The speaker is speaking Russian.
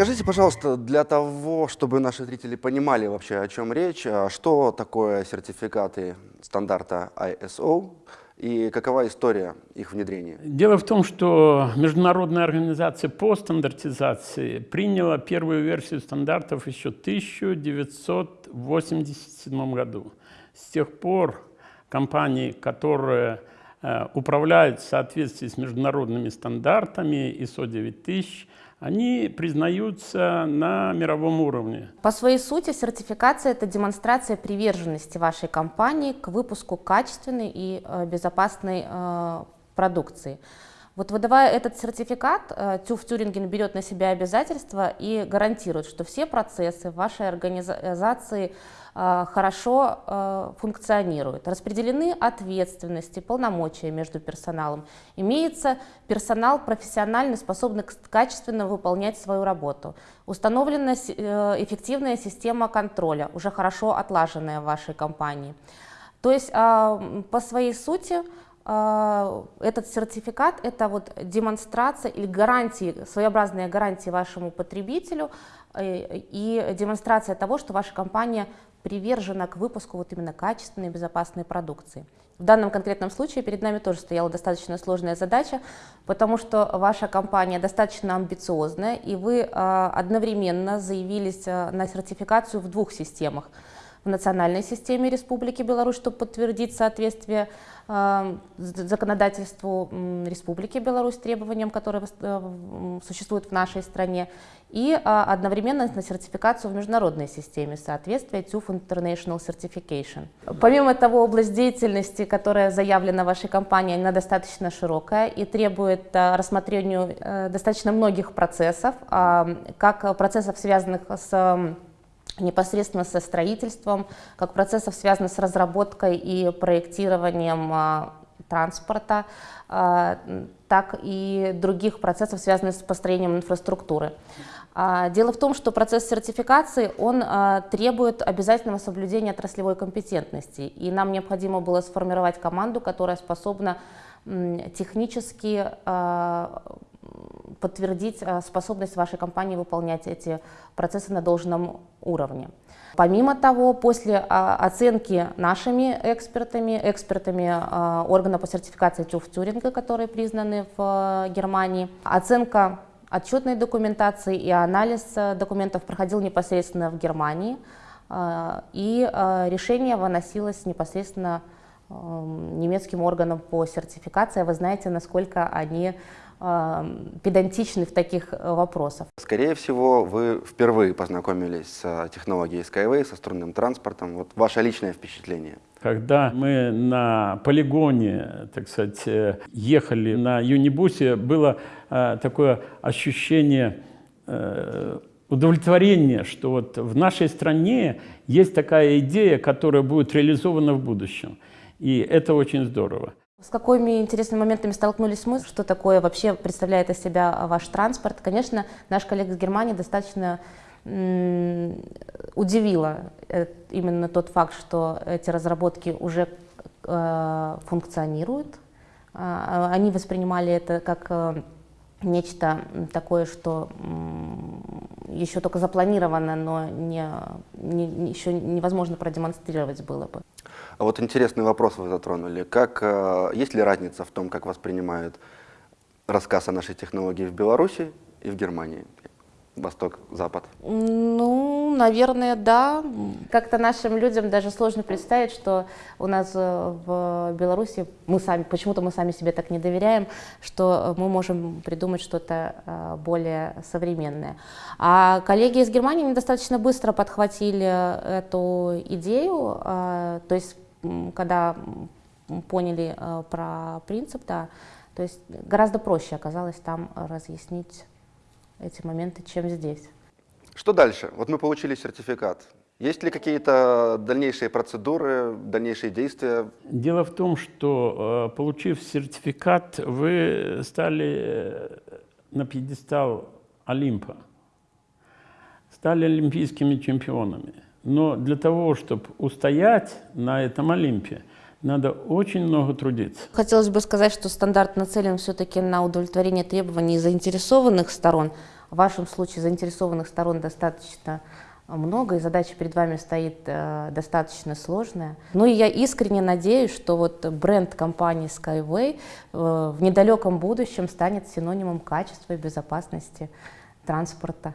Расскажите, пожалуйста, для того, чтобы наши зрители понимали вообще, о чем речь, а что такое сертификаты стандарта ISO и какова история их внедрения? Дело в том, что Международная организация по стандартизации приняла первую версию стандартов еще в 1987 году. С тех пор компании, которые э, управляют в соответствии с международными стандартами ISO 9000, они признаются на мировом уровне. По своей сути, сертификация – это демонстрация приверженности вашей компании к выпуску качественной и э, безопасной э, продукции. Вот выдавая этот сертификат, э, ТÜV Тюринген берет на себя обязательства и гарантирует, что все процессы вашей организации э, хорошо э, функционируют. Распределены ответственности, полномочия между персоналом. Имеется персонал профессионально способный качественно выполнять свою работу. Установлена эффективная система контроля, уже хорошо отлаженная в вашей компании. То есть а, по своей сути этот сертификат – это вот демонстрация или гарантии, своеобразная гарантия вашему потребителю э, и демонстрация того, что ваша компания привержена к выпуску вот именно качественной и безопасной продукции. В данном конкретном случае перед нами тоже стояла достаточно сложная задача, потому что ваша компания достаточно амбициозная, и вы а, одновременно заявились а, на сертификацию в двух системах – в национальной системе Республики Беларусь, чтобы подтвердить соответствие э, законодательству Республики Беларусь требованиям, которые э, существуют в нашей стране, и э, одновременно на сертификацию в международной системе соответствия TÜV International Certification. Помимо того, область деятельности, которая заявлена вашей компанией, она достаточно широкая и требует рассмотрения достаточно многих процессов, как процессов, связанных с непосредственно со строительством, как процессов, связанных с разработкой и проектированием а, транспорта, а, так и других процессов, связанных с построением инфраструктуры. А, дело в том, что процесс сертификации, он требует обязательного соблюдения отраслевой компетентности, и нам необходимо было сформировать команду, которая способна технически подтвердить э, способность вашей компании выполнять эти процессы на должном уровне. Помимо того, после а, оценки нашими экспертами, экспертами а, органа по сертификации ТÜV Тюринга, которые признаны в э, Германии, оценка отчетной документации и анализ э, документов проходил непосредственно в Германии, и решение выносилось непосредственно немецким органам по сертификации. Вы знаете, насколько они педантичны в таких э, вопросах. Скорее всего, вы впервые познакомились с э, технологией Skyway, со струнным транспортом. Вот ваше личное впечатление. Когда мы на полигоне, так сказать, э, ехали на юнибусе, было такое ощущение удовлетворения, что вот в нашей стране есть такая идея, которая будет реализована в будущем. И это очень здорово. С какими интересными моментами столкнулись мы? Что такое вообще представляет из себя ваш транспорт? Конечно, наш коллега из Германии достаточно удивило э, именно тот факт, что эти разработки уже э, функционируют. А, они воспринимали это как э, нечто такое, что еще только запланировано, но не, не, еще невозможно продемонстрировать было бы. А вот интересный вопрос вы затронули. Как, э, есть ли разница в том, как воспринимают рассказ о нашей технологии в Беларуси и в Германии? Восток, Запад? Ну, наверное, да. Как-то нашим людям даже сложно представить, что у нас э, в Беларуси, мы сами, почему-то мы сами себе так не доверяем, что мы можем придумать что-то э, более современное. А коллеги из Германии недостаточно быстро подхватили эту идею, то есть когда поняли про принцип, да, то есть гораздо проще оказалось там разъяснить эти моменты, чем здесь. Что дальше? Вот мы получили сертификат. Есть ли какие-то дальнейшие процедуры, дальнейшие действия? Дело в том, что, э, получив сертификат, вы стали э, на пьедестал Олимпа, стали олимпийскими чемпионами. Но для того, чтобы устоять на этом Олимпе, надо очень много трудиться. Хотелось бы сказать, что стандарт нацелен все-таки на удовлетворение требований заинтересованных сторон, В вашем случае заинтересованных сторон достаточно много, и задача перед вами стоит э, достаточно сложная. Ну и я искренне надеюсь, что вот бренд компании Skyway э, в недалеком будущем станет синонимом качества и безопасности транспорта.